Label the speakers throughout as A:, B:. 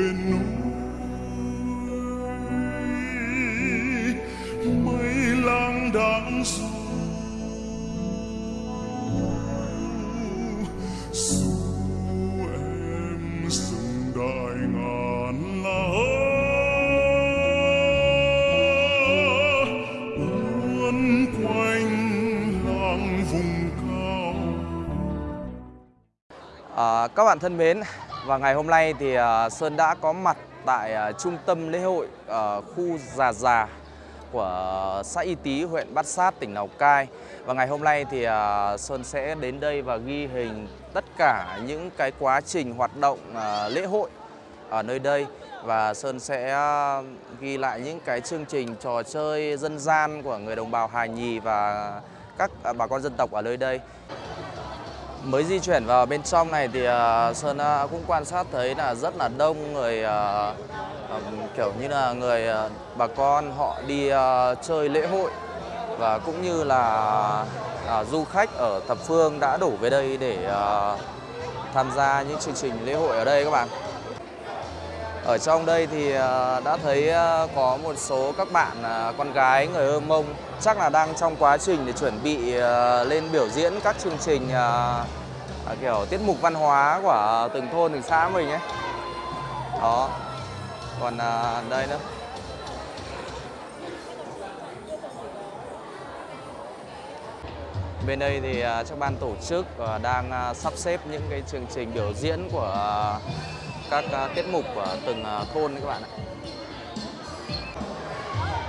A: bên núi mây lang đãng du dù em đại ngàn uốn quanh làng vùng cao.
B: À, các bạn thân mến, và ngày hôm nay thì ờ, Sơn đã có mặt tại ờ, trung tâm lễ hội ở khu Già Già của xã Y Tý, huyện Bát Sát, tỉnh Lào Cai. Và ngày hôm nay thì Sơn sẽ đến đây và ghi hình tất cả những cái quá trình hoạt động lễ hội ở nơi đây và Sơn sẽ ghi lại những cái chương trình trò chơi dân gian của người đồng bào Hà Nhì và các bà con dân tộc ở nơi đây. Mới di chuyển vào bên trong này thì uh, Sơn uh, cũng quan sát thấy là rất là đông người uh, um, kiểu như là người uh, bà con họ đi uh, chơi lễ hội và cũng như là uh, du khách ở thập phương đã đổ về đây để uh, tham gia những chương trình lễ hội ở đây các bạn. Ở trong đây thì à, đã thấy à, có một số các bạn à, con gái, người Hơ Mông chắc là đang trong quá trình để chuẩn bị lên biểu diễn các chương trình kiểu tiết mục văn hóa của từng thôn, từng xã mình ấy. Đó. Còn đây nữa. Bên đây thì các ban tổ chức đang sắp xếp những cái chương trình biểu diễn của các à, tiết mục của từng à, thôn đấy các bạn ạ.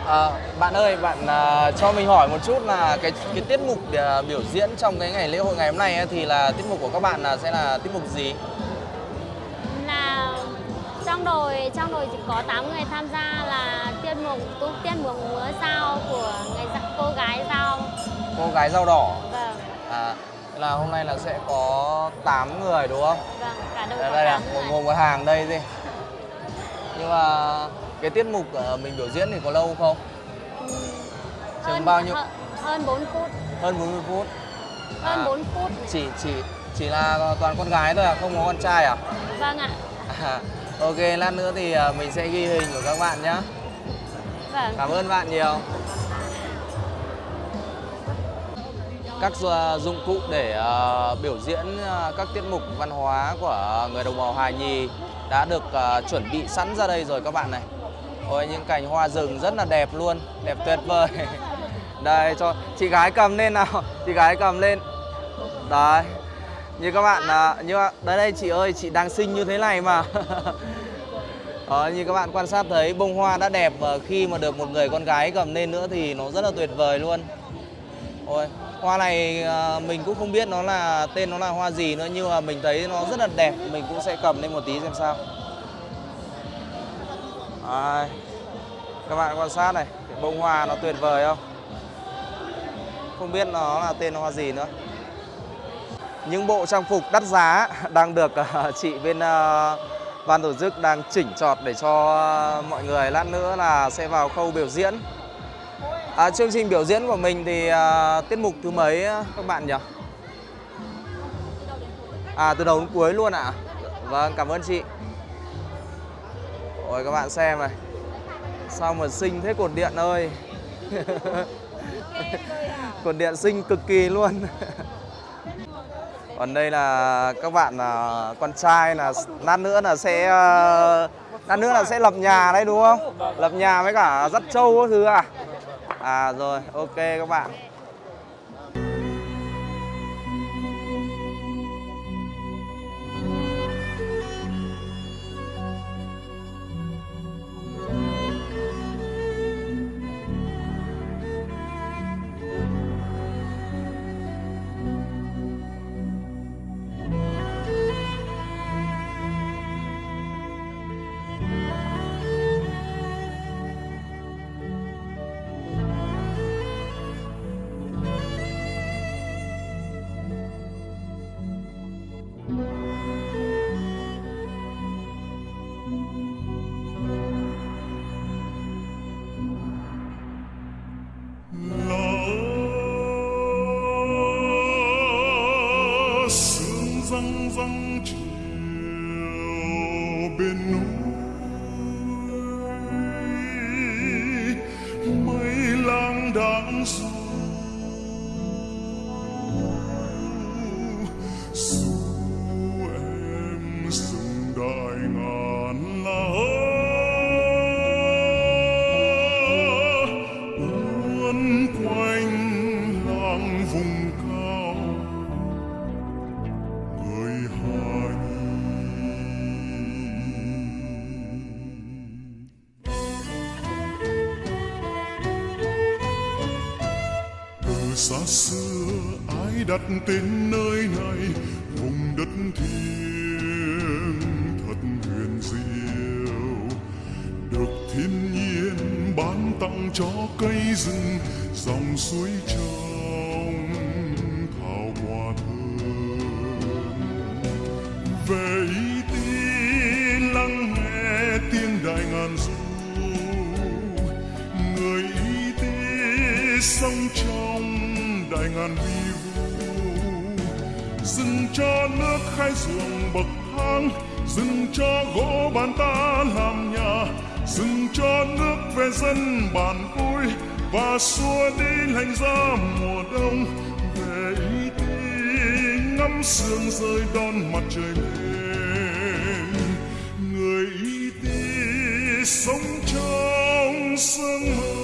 B: À, bạn ơi, bạn à, cho mình hỏi một chút là cái cái tiết mục à, biểu diễn trong cái ngày lễ hội ngày hôm nay ấy, thì là tiết mục của các bạn là sẽ là tiết mục gì?
C: là trong đội trong đội chỉ có 8 người tham gia là tiết mục tiết mục múa dao của người cô gái dao
B: Cô gái dao đỏ.
C: vâng
B: À, là hôm nay là sẽ có 8 người đúng không?
C: vâng cả đội
B: đây, đây là
C: 8
B: một,
C: người.
B: một, hàng đây đi. Nhưng mà cái tiết mục mình biểu diễn thì có lâu không?
C: Ừm,
B: chừng bao nhiêu?
C: hơn, hơn 4 phút.
B: Hơn 40 phút.
C: Hơn
B: À,
C: 4 phút.
B: chỉ chỉ chỉ là toàn con gái thôi à không có con trai à,
C: vâng ạ.
B: À ok lát nữa thì ờ, mình sẽ ghi hình của các bạn nhé
C: vâng.
B: Cảm ơn bạn nhiều các à, dụng cụ để à, biểu diễn à, các tiết mục văn hóa của người đồng bào Hà Nhì đã được chuẩn bị sẵn ra đây rồi các bạn này. Ôi những cành hoa rừng rất là đẹp luôn, đẹp tuyệt vời. Đây cho chị gái cầm lên nào, chị gái cầm lên. Đấy. Như các bạn như đây đây chị ơi, chị đang xinh như thế này mà. Đó, như các bạn quan sát thấy bông hoa đã đẹp và khi mà được một người con gái cầm lên nữa thì nó rất là tuyệt vời luôn. Ôi, hoa này ờ, mình cũng không biết nó là tên nó là hoa gì nữa nhưng mà mình thấy nó rất là đẹp, mình cũng sẽ cầm lên một tí xem sao. Đấy. Các bạn quan sát này, cái bông hoa nó tuyệt vời không? Không biết nó là tên hoa gì nữa. Những bộ trang phục đắt giá đang được ờ, chị bên ờ, ban tổ chức đang chỉnh chọt để cho mọi người lát nữa là sẽ vào khâu biểu diễn. À, chương trình biểu diễn của mình thì à, tiết mục thứ mấy à, các bạn nhỉ? À từ đầu đến cuối luôn ạ? Vâng, cảm ơn chị. Ôi các bạn xem này. Sao mà xinh thế cột điện ơi. cột điện xinh cực kỳ luôn. Còn đây là các bạn là con trai là lát nữa là sẽ à, lát nữa là sẽ lập nhà đấy đúng không? Lập nhà với cả dắt trâu thứ à? À rồi, ok các bạn.
A: bên núi. Mây lang đãng rồi tên nơi này, vùng đất thiêng thật huyền diệu. Được thiên nhiên ban tặng cho cây rừng, dòng suối trong thảo quả thơm. Về ý tin lắng nghe tiếng đại ngàn du, người y tế sống trong đại ngàn vi. Khai ruộng bậc thang dừng cho gỗ bàn ta làm nhà dừng cho nước về dân bản vui, và xua đi lạnh giá mùa đông. Về ý đi ngắm sương rơi đón mặt trời lên, người ý đi sống trong sương mơ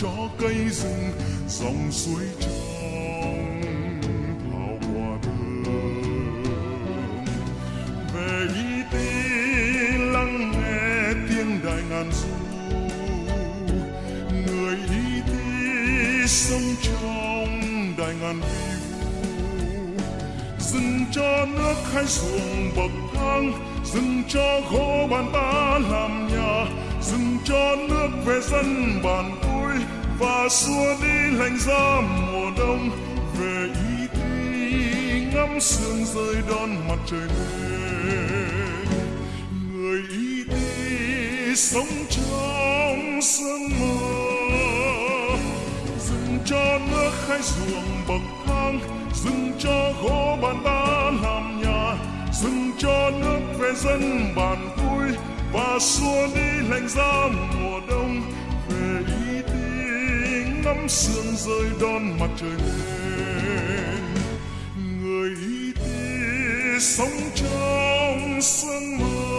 A: cho cây rừng, dòng suối trong thảo quả thơm về y tế lắng nghe tiếng đại ngàn du, người y tế sống trong đại ngàn vi vu dừng cho nước khai xuồng bậc thang, dừng cho gỗ bàn ta làm nhà, dừng cho nước về dân bàn và xua đi lạnh giá mùa đông. Về y đi ngắm sương rơi đón mặt trời lên. Người y đi sống trong sương mơ dừng cho nước khai ruộng bậc thang. Dừng cho gỗ bàn ta làm nhà. Dừng cho nước về dân bàn vui. Và xua đi lạnh giá mùa đông sương rơi đón mặt trời lên. Người y tế sống trong sương mơ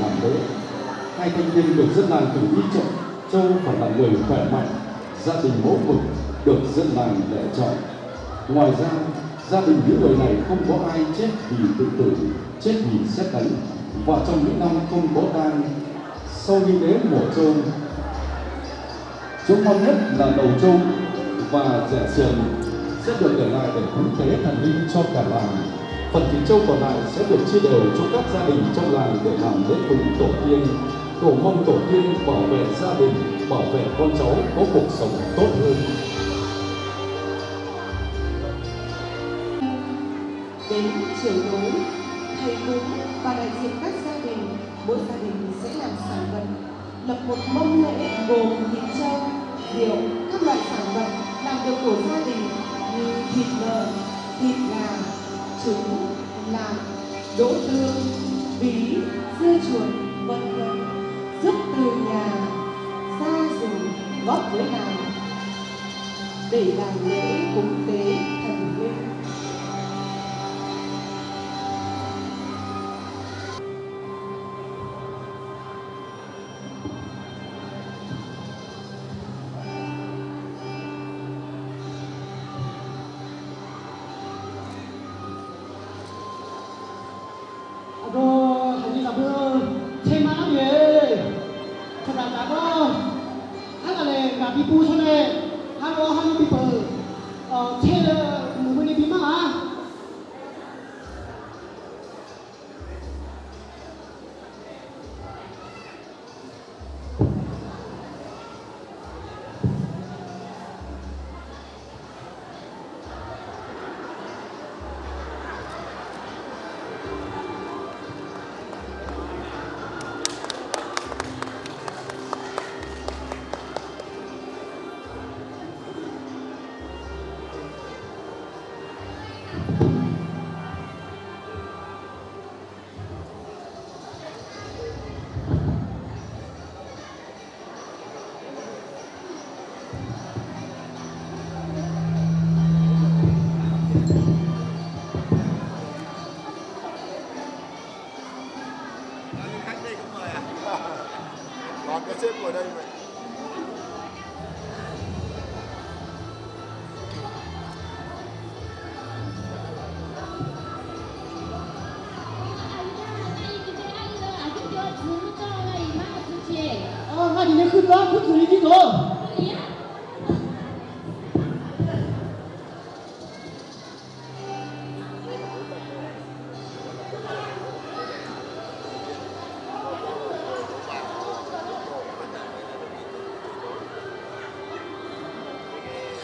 D: làm lễ hai thanh niên được dân làng cử đi chọn châu phải là người khỏe mạnh gia đình mẫu mực được dân làng lựa chọn. Ngoài ra gia đình những người này không có ai chết vì tự tử chết vì xét đánh. Và trong những năm không có tang sau nghi lễ mổ châu, chỗ ngon nhất là đầu châu và rẻ sườn sẽ được để lại để cúng tế thần linh cho cả làng phần thịt trâu còn lại sẽ được chia đều cho các gia đình trong làng để làm lễ cúng tổ tiên. Cầu mong tổ tiên bảo vệ gia đình, bảo vệ con cháu có cuộc sống tốt hơn.
E: Đến chiều tối, thầy cúng và đại diện các gia đình, mỗi gia đình sẽ làm sản vật. Lập một mâm lễ gồm thịt trâu, rượu, các loại sản vật làm được của gia đình như thịt lợn, thịt gà trứng lạc đỗ tương bí dưa chuột, vân vân. Giúp từ nhà ra dùng, góp với làng để làm lễ cúng tế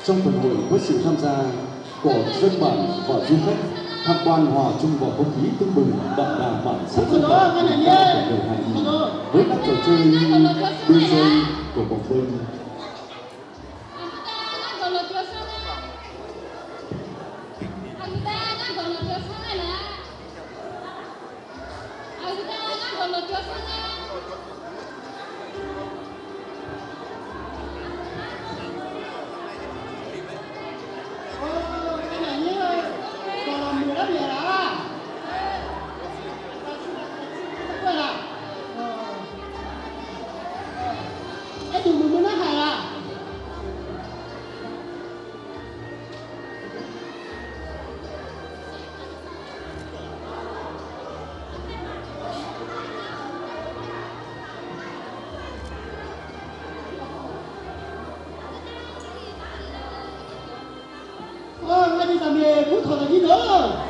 D: trong phần hội với sự tham gia của dân bản và du khách, tham quan hòa chung vào không khí tưng bừng, đậm đà bản sắc dân tộc của đời Hà với các trò chơi như đu của bóng bênh
F: famille, ça
E: m'écoute, on a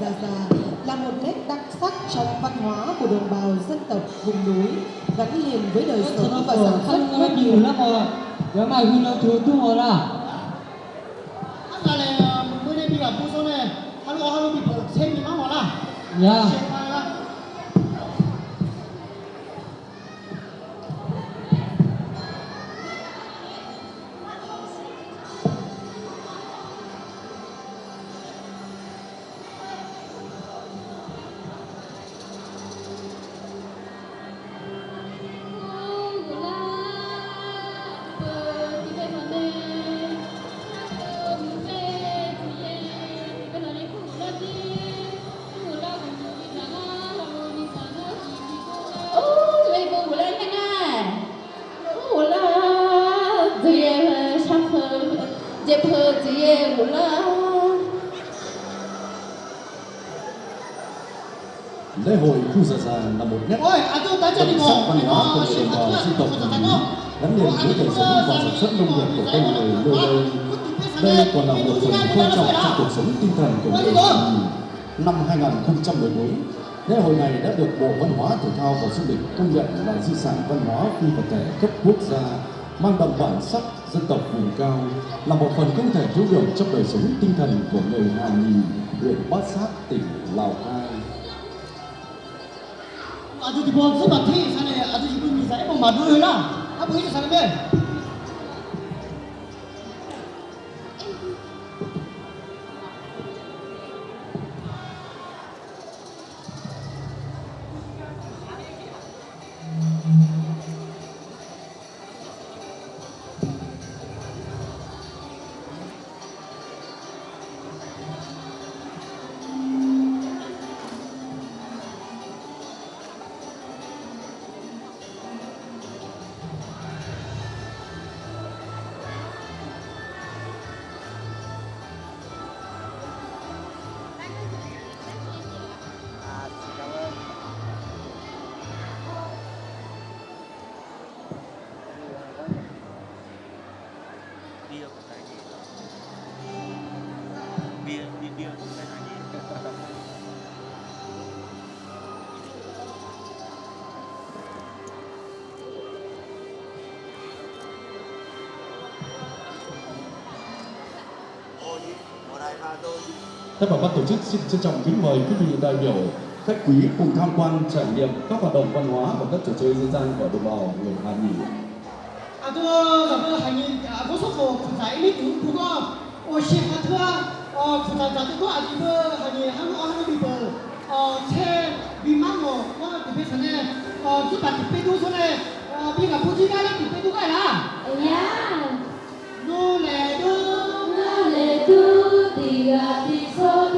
E: Già Già là một nét đặc sắc trong văn hóa của đồng bào dân tộc vùng núi gắn liền với đời sống và sản xuất của
F: nhiều lắm rồi. Nếu mày huy nó thứ tu hồi là. Anh là mới đây bị gặp cô số này, hắn có hắn bị xem gì
G: mà hồi là. Yeah. Một
D: nét đặc sắc văn hóa của đồng bào dân tộc gắn liền với đời sống và sản xuất nông nghiệp của con người nơi đây. Đây còn là một phần quan trọng trong cuộc sống tinh thần của người. Năm 2014, lễ hội này đã được Bộ Văn hóa Thể thao và Du lịch công nhận là di sản văn hóa phi vật thể cấp quốc gia, mang đậm bản sắc dân tộc vùng cao, là một phần không thể thiếu được trong đời sống tinh thần của người Hà Nhi, huyện Bát Sát, tỉnh Lào Cai.
F: 아주 이번 소마티 산에 아주 이분 미사에 뭐 마두라. 한번 해줘 사람들.
D: Thay mặt ban tổ chức xin trân trọng kính mời quý vị đại biểu khách quý cùng tham quan trải nghiệm các hoạt động văn hóa và các trò chơi dân gian của đồng bào người Hà Nhì.
F: 아, 그, 그, 하니, 아, 고속도 부자 이미 그거, 어, 시파트가, 어, 부자자들도 아니고, 하니, 한국, 한국 비버, 어, 체, 비망어, 어, 비페선에, 어, 기타 비페도 손에, 어, 비가 보지가라 비페도 가라.
H: Yeah.
G: be a before.